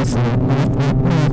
Música